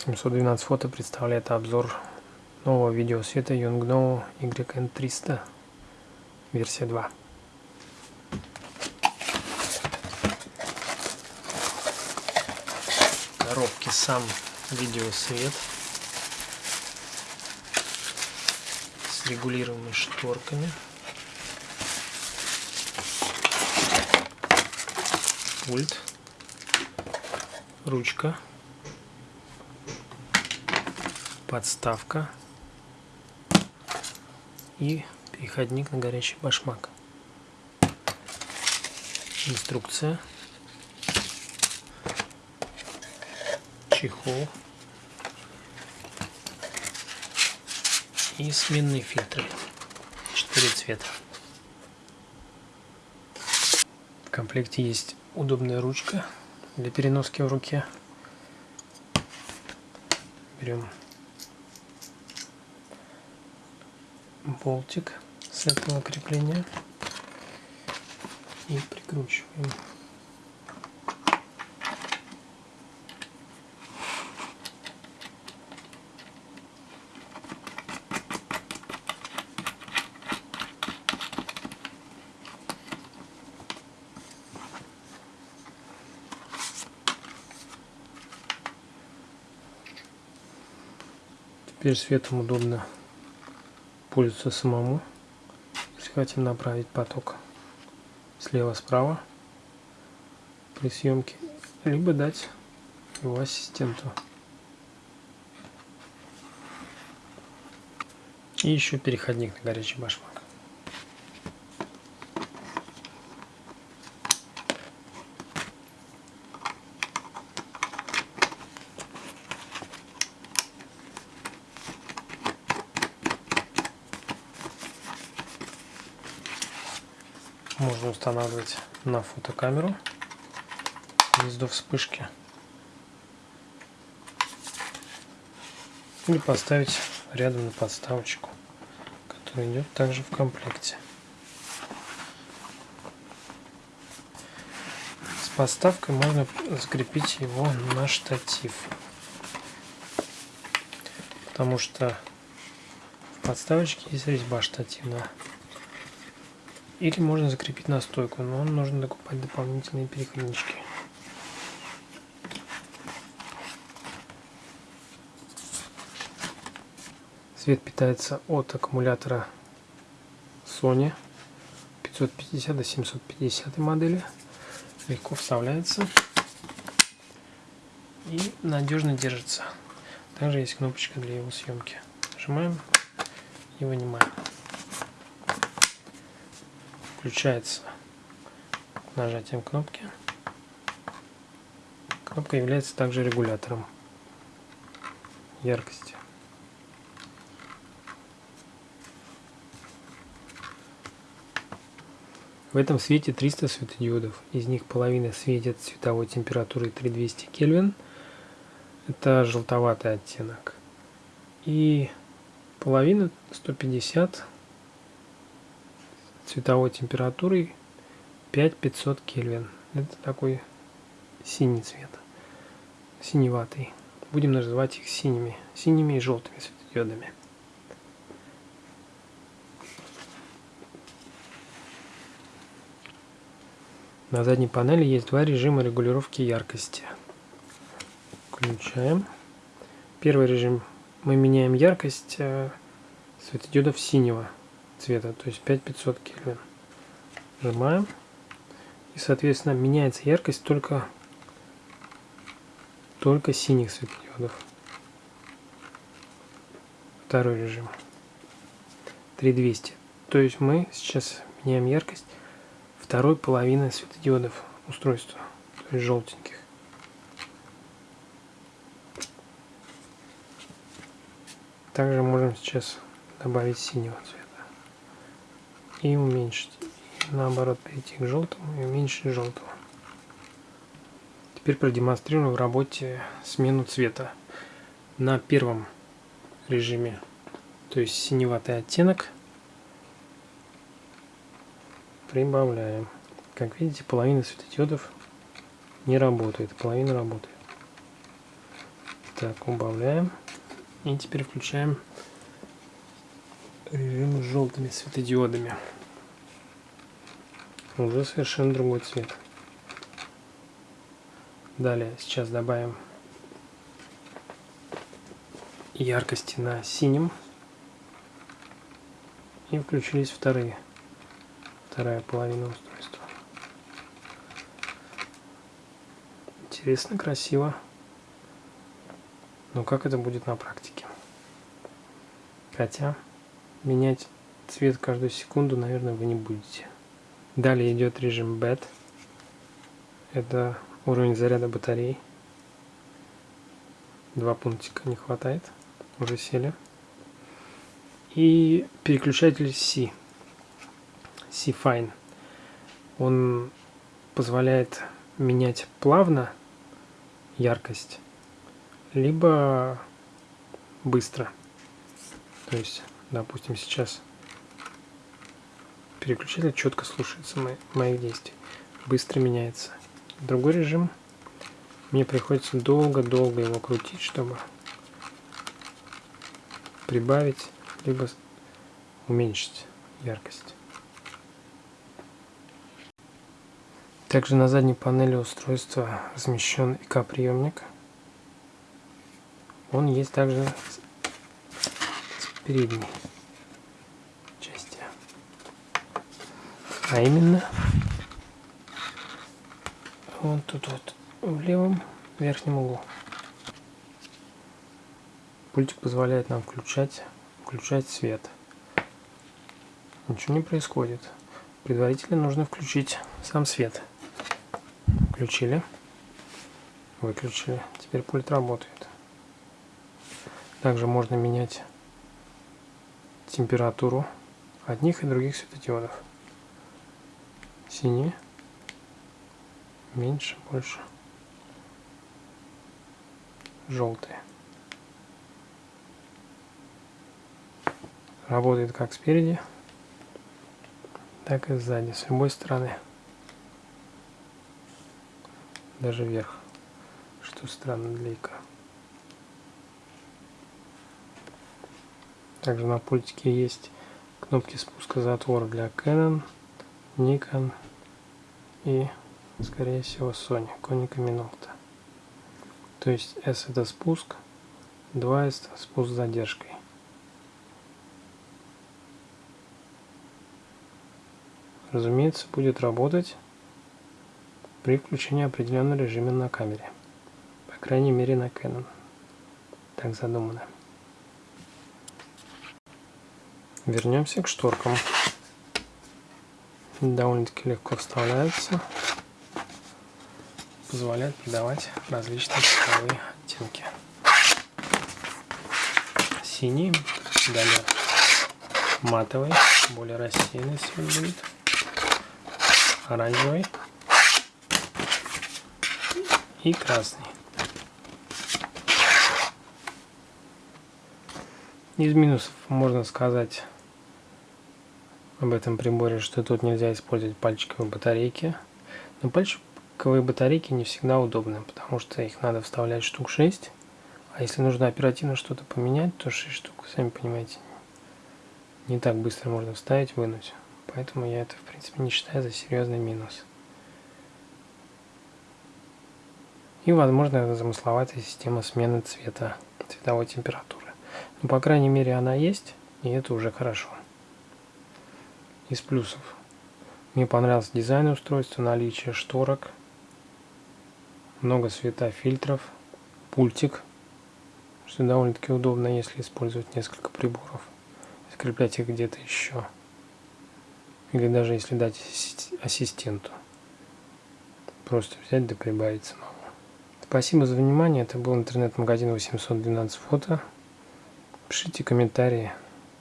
712 фото представляет обзор нового видеосвета Yongnuo YN300 версия 2. В коробке сам видеосвет с регулируемыми шторками. Пульт, ручка подставка и переходник на горячий башмак. Инструкция. Чехол. И сменные фильтры. Четыре цвета. В комплекте есть удобная ручка для переноски в руке. Берем болтик с этого крепления и прикручиваем. Теперь светом удобно пользоваться самому, если хотим направить поток слева-справа при съемке, либо дать его ассистенту. И еще переходник на горячий башмак. Можно устанавливать на фотокамеру гнездо вспышки. Или поставить рядом на подставочку которая идет также в комплекте. С подставкой можно закрепить его на штатив. Потому что в подставочке есть резьба штативная или можно закрепить на стойку, но нужно докупать дополнительные переходнички. Свет питается от аккумулятора Sony 550 до 750 модели. Легко вставляется и надежно держится. Также есть кнопочка для его съемки. Нажимаем и вынимаем включается нажатием кнопки. Кнопка является также регулятором яркости. В этом свете 300 светодиодов. Из них половина светит цветовой температурой 3200 Кельвин. Это желтоватый оттенок. И половина 150 цветовой температурой 5500 Кельвин. Это такой синий цвет, синеватый. Будем называть их синими, синими и желтыми светодиодами. На задней панели есть два режима регулировки яркости. Включаем. Первый режим мы меняем яркость э, светодиодов синего цвета, то есть 5500 кельвин. Нажимаем. И, соответственно, меняется яркость только, только синих светодиодов. Второй режим. 3200. То есть мы сейчас меняем яркость второй половины светодиодов устройства, то есть желтеньких. Также можем сейчас добавить синего цвета и уменьшить. И наоборот, перейти к желтому и уменьшить желтого. Теперь продемонстрирую в работе смену цвета. На первом режиме, то есть синеватый оттенок, прибавляем. Как видите, половина светодиодов не работает, половина работает. Так, убавляем. И теперь включаем режим с желтыми светодиодами. Уже совершенно другой цвет. Далее сейчас добавим яркости на синем. И включились вторые. Вторая половина устройства. Интересно, красиво. Но как это будет на практике? Хотя менять цвет каждую секунду, наверное, вы не будете. Далее идет режим BED. Это уровень заряда батарей. Два пунктика не хватает. Уже сели. И переключатель C. C-Fine. Он позволяет менять плавно яркость, либо быстро. То есть, допустим, сейчас переключатель четко слушается моих действий. Быстро меняется. Другой режим. Мне приходится долго-долго его крутить, чтобы прибавить, либо уменьшить яркость. Также на задней панели устройства размещен ИК-приемник. Он есть также передней части. А именно, вот тут вот в левом верхнем углу. Пультик позволяет нам включать, включать свет. Ничего не происходит. Предварительно нужно включить сам свет. Включили. Выключили. Теперь пульт работает. Также можно менять температуру одних и других светодиодов. Синий. Меньше, больше. Желтые. Работает как спереди, так и сзади, с любой стороны даже вверх, что странно для ика. Также на пультике есть кнопки спуска затвора для Canon, Nikon и, скорее всего, Sony, Konica Minolta. То есть S это спуск, 2S это спуск с задержкой. Разумеется, будет работать при включении определенного режима на камере. По крайней мере на Canon. Так задумано. Вернемся к шторкам. Довольно-таки легко вставляются. Позволяют придавать различные цветовые оттенки. Синий, далее матовый, более рассеянный цвет будет. Оранжевый и красный. Из минусов можно сказать об этом приборе, что тут нельзя использовать пальчиковые батарейки. Но пальчиковые батарейки не всегда удобны, потому что их надо вставлять штук 6. А если нужно оперативно что-то поменять, то 6 штук, сами понимаете, не так быстро можно вставить, вынуть. Поэтому я это, в принципе, не считаю за серьезный минус. и, возможно, замысловатая система смены цвета, цветовой температуры. Но, по крайней мере, она есть, и это уже хорошо. Из плюсов. Мне понравился дизайн устройства, наличие шторок, много светофильтров, пультик, что довольно-таки удобно, если использовать несколько приборов, скреплять их где-то еще. Или даже если дать ассистенту. Просто взять да прибавить самому. Спасибо за внимание. Это был интернет-магазин 812 фото. Пишите комментарии.